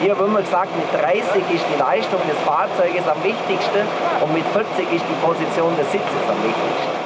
Hier haben immer gesagt, mit 30 ist die Leistung des Fahrzeuges am wichtigsten und mit 40 ist die Position des Sitzes am wichtigsten.